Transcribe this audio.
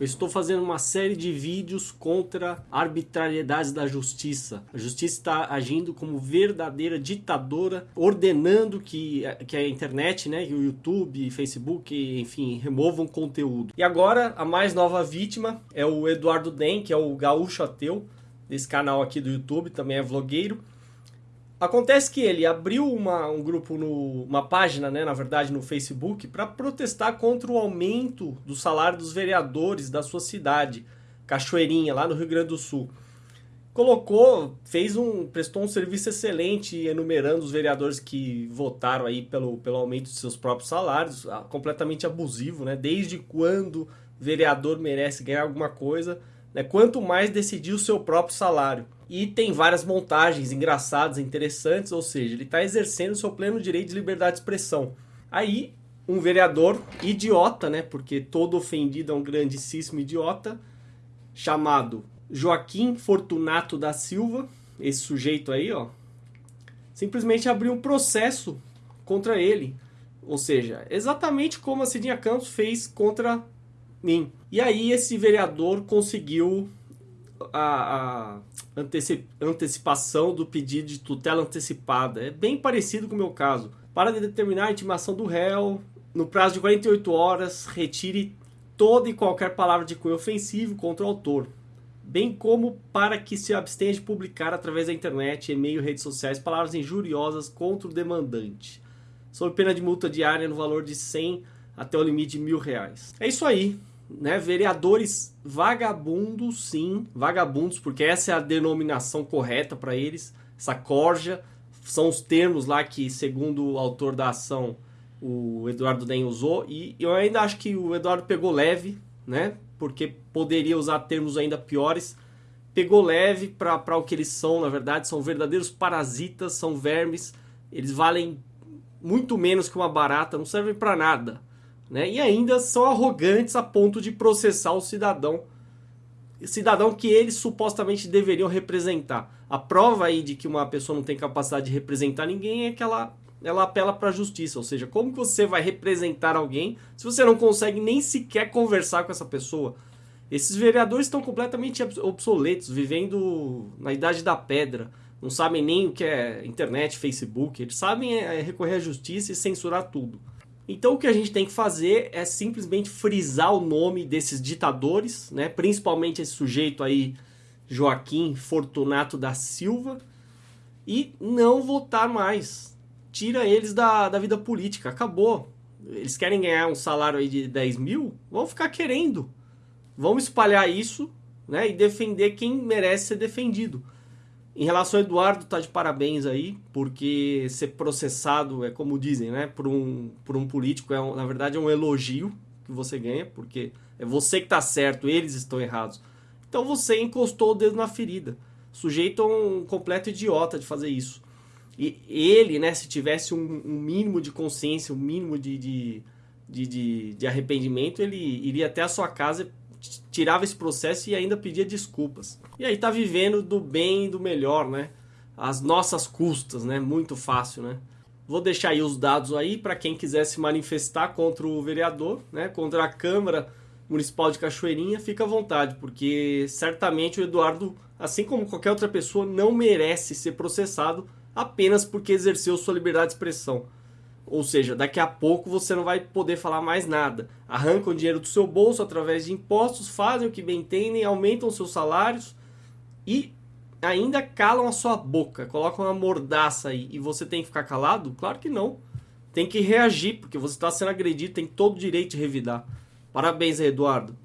Eu estou fazendo uma série de vídeos contra arbitrariedades da justiça. A justiça está agindo como verdadeira ditadora, ordenando que, que a internet, né, o YouTube, Facebook, enfim, removam conteúdo. E agora, a mais nova vítima é o Eduardo Den, que é o gaúcho ateu, desse canal aqui do YouTube, também é vlogueiro. Acontece que ele abriu uma, um grupo, no, uma página, né, na verdade, no Facebook, para protestar contra o aumento do salário dos vereadores da sua cidade, Cachoeirinha, lá no Rio Grande do Sul. Colocou, fez um, prestou um serviço excelente enumerando os vereadores que votaram aí pelo, pelo aumento de seus próprios salários, ah, completamente abusivo, né? Desde quando vereador merece ganhar alguma coisa, né? Quanto mais decidir o seu próprio salário e tem várias montagens engraçadas, interessantes, ou seja, ele está exercendo seu pleno direito de liberdade de expressão. Aí, um vereador idiota, né, porque todo ofendido é um grandíssimo idiota, chamado Joaquim Fortunato da Silva, esse sujeito aí, ó, simplesmente abriu um processo contra ele. Ou seja, exatamente como a Cidinha Campos fez contra mim. E aí esse vereador conseguiu a, a antecipação do pedido de tutela antecipada. É bem parecido com o meu caso. Para determinar a intimação do réu, no prazo de 48 horas, retire toda e qualquer palavra de cunho ofensivo contra o autor, bem como para que se abstenha de publicar através da internet, e-mail, redes sociais, palavras injuriosas contra o demandante, sob pena de multa diária no valor de 100 até o limite de mil reais. É isso aí né, vereadores vagabundos, sim, vagabundos, porque essa é a denominação correta para eles, essa corja, são os termos lá que, segundo o autor da ação, o Eduardo Den usou, e eu ainda acho que o Eduardo pegou leve, né, porque poderia usar termos ainda piores, pegou leve para o que eles são, na verdade, são verdadeiros parasitas, são vermes, eles valem muito menos que uma barata, não servem para nada, né? E ainda são arrogantes a ponto de processar o cidadão, cidadão que eles supostamente deveriam representar. A prova aí de que uma pessoa não tem capacidade de representar ninguém é que ela, ela apela para a justiça, ou seja, como que você vai representar alguém se você não consegue nem sequer conversar com essa pessoa? Esses vereadores estão completamente obsoletos, vivendo na idade da pedra. Não sabem nem o que é internet, Facebook. Eles sabem é recorrer à justiça e censurar tudo. Então o que a gente tem que fazer é simplesmente frisar o nome desses ditadores, né? principalmente esse sujeito aí, Joaquim Fortunato da Silva, e não votar mais. Tira eles da, da vida política, acabou. Eles querem ganhar um salário aí de 10 mil? Vão ficar querendo. Vamos espalhar isso né? e defender quem merece ser defendido. Em relação ao Eduardo, tá de parabéns aí, porque ser processado é como dizem, né? Por um, por um político, é um, na verdade é um elogio que você ganha, porque é você que tá certo, eles estão errados. Então você encostou o dedo na ferida. Sujeito a um completo idiota de fazer isso. E ele, né, se tivesse um, um mínimo de consciência, um mínimo de, de, de, de, de arrependimento, ele iria até a sua casa tirava esse processo e ainda pedia desculpas. E aí tá vivendo do bem e do melhor, né? As nossas custas, né? Muito fácil, né? Vou deixar aí os dados aí para quem quiser se manifestar contra o vereador, né? Contra a Câmara Municipal de Cachoeirinha, fica à vontade, porque certamente o Eduardo, assim como qualquer outra pessoa, não merece ser processado apenas porque exerceu sua liberdade de expressão. Ou seja, daqui a pouco você não vai poder falar mais nada. Arrancam dinheiro do seu bolso através de impostos, fazem o que bem entendem, aumentam seus salários e ainda calam a sua boca, colocam uma mordaça aí e você tem que ficar calado? Claro que não. Tem que reagir, porque você está sendo agredido, tem todo o direito de revidar. Parabéns, Eduardo.